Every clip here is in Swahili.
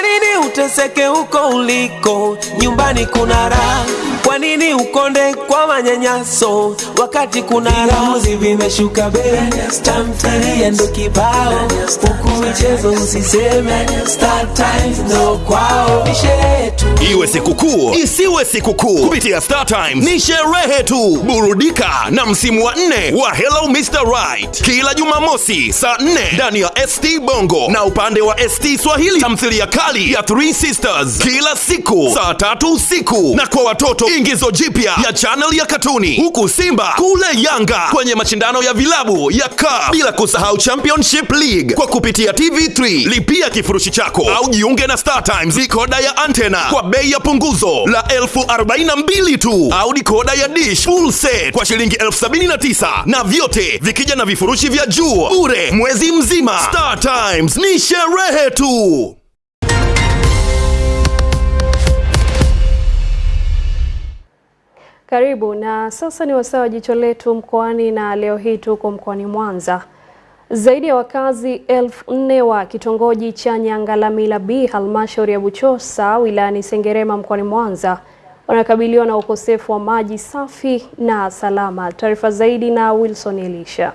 Kwa nini uteseke huko uliko? Nyumbani kuna raha. Kwa nini ukonde kwa manyanyaso wakati kuna raha? vimeshuka bei, tamthilia ndo kibao, huku michezo usiseme. Star Times ndo kwao, ni sherehe tu. Iwe sikukuu isiwe sikukuu, kupitia Star Times ni sherehe tu. Burudika na msimu wa nne wa Hello Mr. Right kila Jumamosi saa nne ndani ya ST Bongo na upande wa ST Swahili, tamthilia kali ya Three Sisters kila siku saa tatu usiku, na kwa watoto ingizo jipya ya channel ya katuni, huku Simba kule Yanga kwenye mashindano ya vilabu ya CAF, bila kusahau Championship League. Kwa kupitia TV3. Lipia kifurushi chako au jiunge na Star Times. Dikoda ya antena kwa bei ya punguzo la elfu arobaini na mbili tu. Au dikoda ya dish full set kwa shilingi elfu sabini na tisa. Na vyote vikija na vifurushi vya juu. Bure mwezi mzima. Star Times ni sherehe tu. Karibu na sasa ni wasaa wa jicho letu mkoani, na leo hii tuko mkoani Mwanza. Zaidi ya wakazi elfu nne wa kitongoji cha Nyangalamila B halmashauri ya Buchosa wilayani Sengerema mkoani Mwanza wanakabiliwa na ukosefu wa maji safi na salama. Taarifa zaidi na Wilson Elisha.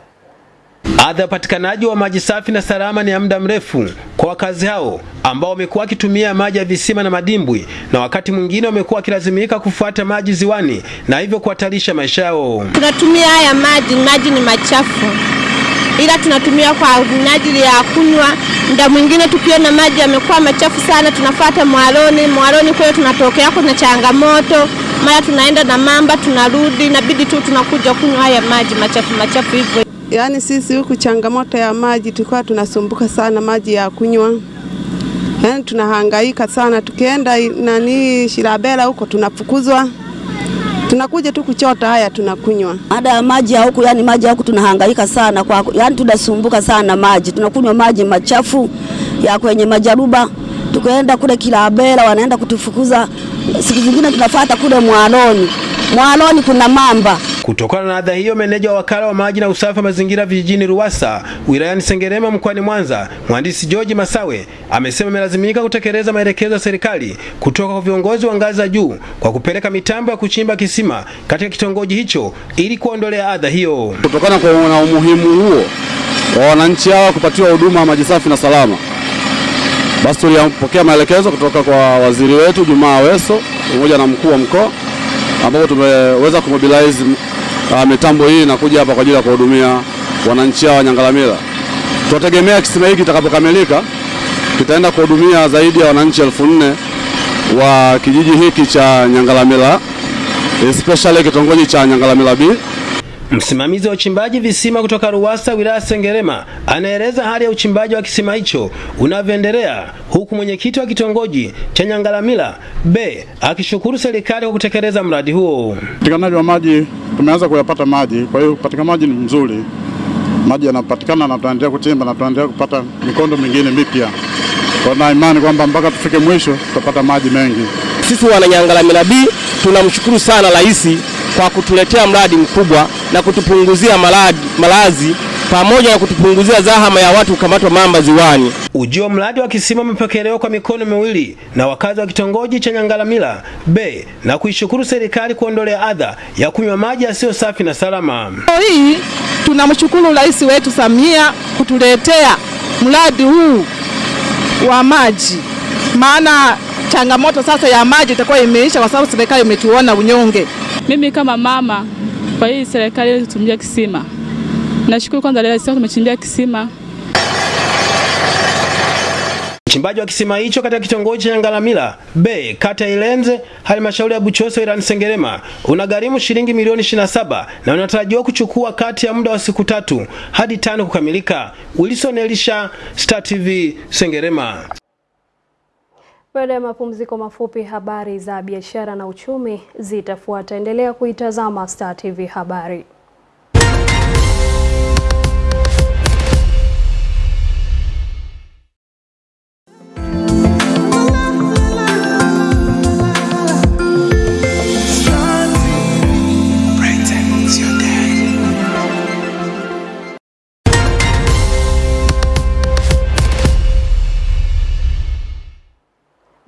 Adha ya upatikanaji wa maji safi na salama ni ya muda mrefu kwa wakazi hao ambao wamekuwa wakitumia maji ya visima na madimbwi, na wakati mwingine wamekuwa wakilazimika kufuata maji ziwani na hivyo kuhatarisha maisha yao. Tunatumia haya maji, maji ni machafu, ila tunatumia kwa minajili ya kunywa. Muda mwingine tukiona maji yamekuwa machafu sana, tunafuata mwaloni. Mwaloni kule tunatokea kuna changamoto, mara tunaenda na mamba, tunarudi, inabidi tu tunakuja kunywa haya maji machafu machafu hivyo. Yaani sisi huku changamoto ya maji tulikuwa tunasumbuka sana, maji ya kunywa, yaani tunahangaika sana. Tukienda nani Shirabela huko tunafukuzwa, tunakuja tu kuchota haya tunakunywa. Ada ya maji ya huku, yani maji ya huku tunahangaika sana kwa, yani tunasumbuka sana maji, tunakunywa maji machafu ya kwenye majaruba. Tukaenda kule Kilabela wanaenda kutufukuza, siku zingine tunafuata kule Mwaloni. Mwaloni kuna mamba Kutokana na adha hiyo, meneja wa wakala wa maji na usafi wa mazingira vijijini Ruwasa wilayani Sengerema mkoani Mwanza, mhandisi George Masawe amesema amelazimika kutekeleza maelekezo ya serikali kutoka kwa viongozi wa ngazi za juu kwa kupeleka mitambo ya kuchimba kisima katika kitongoji hicho ili kuondolea adha hiyo. Kutokana na umuhimu huo wa wananchi hawa kupatiwa huduma ya maji safi na salama, basi tulipokea maelekezo kutoka kwa waziri wetu Jumaa Aweso pamoja na mkuu wa mkoa ambapo tumeweza kumobilize uh, mitambo hii na kuja hapa kwa ajili ya kuhudumia wananchi hawa Nyangalamila. Tunategemea kisima hiki kitakapokamilika kitaenda kuhudumia zaidi ya wananchi elfu nne wa kijiji hiki cha Nyangalamila, especially kitongoji cha Nyangalamila B. Msimamizi wa uchimbaji visima kutoka Ruwasa wilaya Sengerema anaeleza hali ya uchimbaji wa kisima hicho unavyoendelea, huku mwenyekiti wa kitongoji cha Nyangalamila B akishukuru serikali kwa kutekeleza mradi huo. Upatikanaji wa maji tumeanza kuyapata maji, kwa hiyo upatikanaji ni mzuri, maji yanapatikana na tunaendelea kuchimba na tunaendelea kupata mikondo mingine mipya. Kwa na imani kwamba mpaka tufike mwisho tutapata maji mengi. Sisi wana Nyangalamila B tunamshukuru sana rais kwa kutuletea mradi mkubwa na kutupunguzia malazi, malazi pamoja na kutupunguzia zahama ya watu kukamatwa mamba ziwani. Ujio wa mradi wa kisima umepokelewa kwa mikono miwili na wakazi wa kitongoji cha Nyangalamila B na kuishukuru serikali kuondolea adha ya kunywa maji yasiyo safi na salama. Hii tunamshukuru rais wetu Samia kutuletea mradi huu wa maji, maana changamoto sasa ya maji itakuwa imeisha kwa sababu serikali imetuona unyonge. Mimi kama mama kwa hii serikali tumechimbia kisima, nashukuru kwanza leo sisi tumechimbia kisima. Uchimbaji wa kisima hicho katika kitongoji cha Nyangalamila B kata Ilenze halmashauri ya Buchoso, wilayani Sengerema unagharimu shilingi milioni 27 na unatarajiwa kuchukua kati ya muda wa siku tatu hadi tano kukamilika. Wilson Elisha, Star TV, Sengerema. Baada ya mapumziko mafupi, habari za biashara na uchumi zitafuata. Endelea kuitazama Star TV Habari.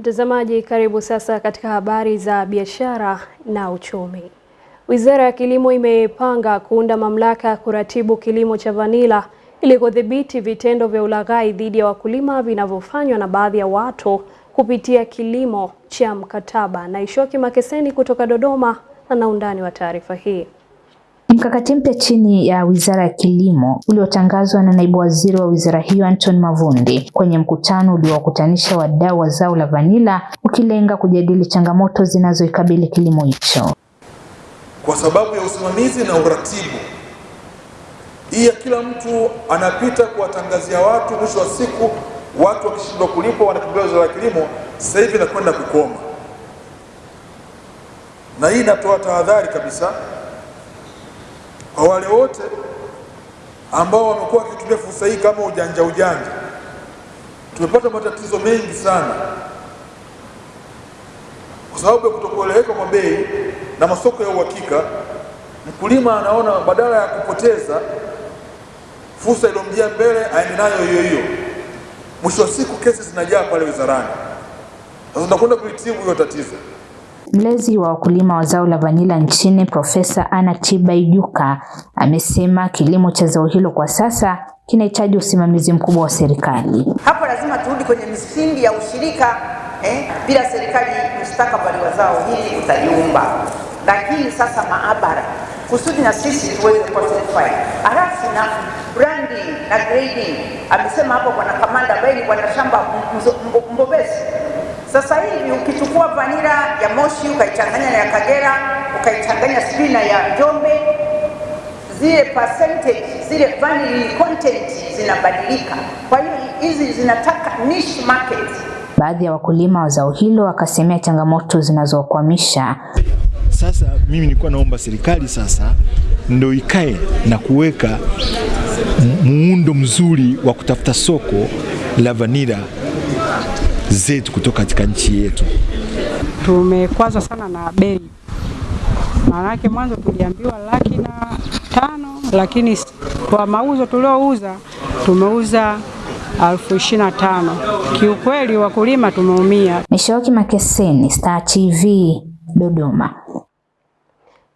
Mtazamaji, karibu sasa katika habari za biashara na uchumi. Wizara ya Kilimo imepanga kuunda mamlaka ya kuratibu kilimo cha vanila ili kudhibiti vitendo vya ulaghai dhidi ya wakulima vinavyofanywa na baadhi ya watu kupitia kilimo cha mkataba. Naishoki Makeseni kutoka Dodoma ana undani wa taarifa hii. Mkakati mpya chini ya Wizara ya Kilimo uliotangazwa na Naibu Waziri wa wizara hiyo Anton Mavundi kwenye mkutano uliowakutanisha wadau wa zao la vanila ukilenga kujadili changamoto zinazoikabili kilimo hicho. Kwa sababu ya usimamizi na uratibu, hii ya kila mtu anapita kuwatangazia watu, mwisho wa siku watu wakishindwa kulipwa wanakimbilia Wizara ya Kilimo, sasa hivi inakwenda kukoma, na hii inatoa tahadhari kabisa kwa wale wote ambao wamekuwa wakitumia fursa hii kama ujanja ujanja. Tumepata matatizo mengi sana kwa sababu ya kutokueleweka kwa bei na masoko ya uhakika. Mkulima anaona badala ya kupoteza fursa iliyomjia mbele aende nayo hiyo hiyo, mwisho wa siku kesi zinajaa pale wizarani. Sasa tunakwenda kulitibu hiyo tatizo. Mlezi wa wakulima wa zao la vanila nchini Profesa Anna Tibaijuka amesema kilimo cha zao hilo kwa sasa kinahitaji usimamizi mkubwa wa serikali. Hapo lazima turudi kwenye misingi ya ushirika eh, bila serikali mustakabali wa zao hili utaliumba. Lakini sasa maabara kusudi na sisi tuweze kuwa certified, halafu na branding na grading. Amesema hapo bwana kamanda ambaye ni bwana shamba mbobezi sasa hivi ukichukua vanila ya Moshi ukaichanganya na ya Kagera ukaichanganya sijui na ya Njombe, zile percentage zile vanilla content zinabadilika. Kwa hiyo hizi zinataka niche market. Baadhi ya wakulima wa zao hilo wakasemea changamoto zinazokwamisha. Sasa mimi nilikuwa naomba serikali sasa ndo ikae na kuweka muundo mzuri wa kutafuta soko la vanila zetu kutoka katika nchi yetu. Tumekwazwa sana na bei, maanake mwanzo tuliambiwa laki na tano, lakini kwa mauzo tuliouza tumeuza elfu ishirini na tano. Kiukweli wakulima tumeumia. Nishoki Makeseni, Star TV, Dodoma.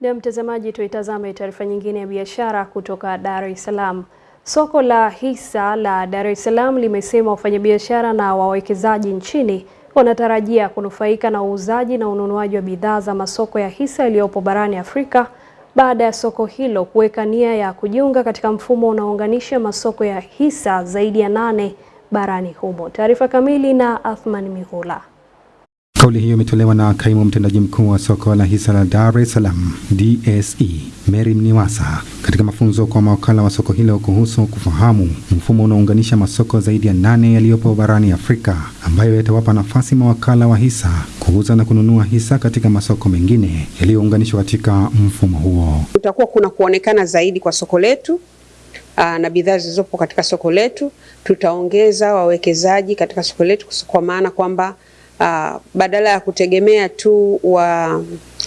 Na mtazamaji, tuitazame taarifa nyingine ya biashara kutoka Dar es Salaam. Soko la hisa la Dar es Salaam limesema wafanyabiashara na wawekezaji nchini wanatarajia kunufaika na uuzaji na ununuaji wa bidhaa za masoko ya hisa yaliyopo barani Afrika baada ya soko hilo kuweka nia ya kujiunga katika mfumo unaounganisha masoko ya hisa zaidi ya nane barani humo. Taarifa kamili na Athman Mihula. Kauli hiyo imetolewa na kaimu mtendaji mkuu wa soko la hisa la Dar es Salaam DSE Mary Mniwasa katika mafunzo kwa mawakala wa soko hilo kuhusu kufahamu mfumo unaounganisha masoko zaidi ya nane yaliyopo barani Afrika ambayo yatawapa nafasi mawakala wa hisa kuuza na kununua hisa katika masoko mengine yaliyounganishwa katika mfumo huo. Kutakuwa kuna kuonekana zaidi kwa soko letu aa, na bidhaa zilizopo katika soko letu. Tutaongeza wawekezaji katika soko letu kwa maana kwamba Uh, badala ya kutegemea tu wa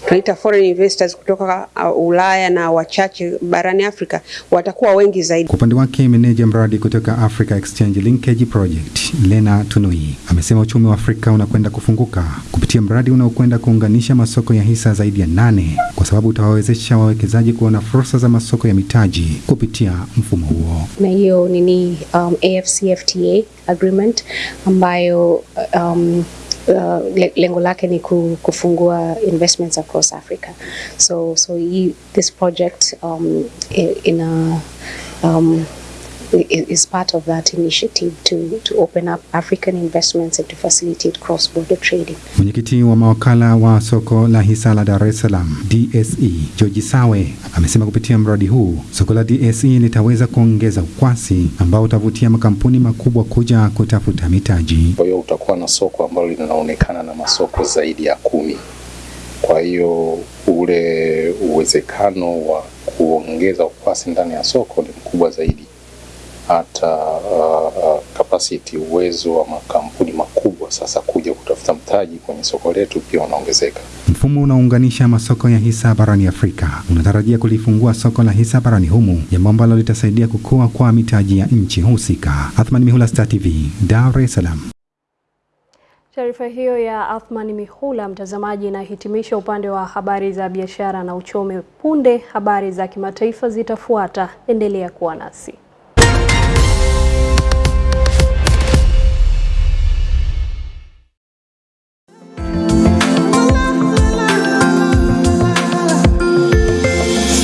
tunaita foreign investors kutoka uh, Ulaya na wachache barani Afrika watakuwa wengi zaidi. Kwa upande wake, meneja mradi kutoka Africa Exchange Linkage Project Lena Tunui amesema uchumi wa Afrika unakwenda kufunguka kupitia mradi unaokwenda kuunganisha masoko ya hisa zaidi ya nane kwa sababu utawawezesha wawekezaji kuona fursa za masoko ya mitaji kupitia mfumo huo. Na hiyo nini, um, AfCFTA agreement ambayo um, Uh, lengo lake ni kufungua investments across Africa. So, so he, this project um, in a, um, is part of that initiative to, to open up African investments and to facilitate cross-border trading. Mwenyekiti wa mawakala wa soko la hisa la Dar es Salaam DSE George Sawe amesema kupitia mradi huu soko la DSE litaweza kuongeza ukwasi ambao utavutia makampuni makubwa kuja kutafuta mitaji. Kwa hiyo utakuwa na soko ambalo linaonekana na masoko zaidi ya kumi. Kwa hiyo ule uwezekano wa kuongeza ukwasi ndani ya soko ni mkubwa zaidi hata uh, uh, capacity uwezo wa makampuni makubwa sasa kuja kutafuta mtaji kwenye soko letu pia unaongezeka. Mfumo unaunganisha masoko ya hisa barani Afrika unatarajia kulifungua soko la hisa barani humu, jambo ambalo litasaidia kukua kwa mitaji ya nchi husika. Athman Mihula, Star TV, Dar es Salaam. Taarifa hiyo ya athman Mihula, mtazamaji, inahitimisha upande wa habari za biashara na uchumi. Punde habari za kimataifa zitafuata. Endelea kuwa nasi.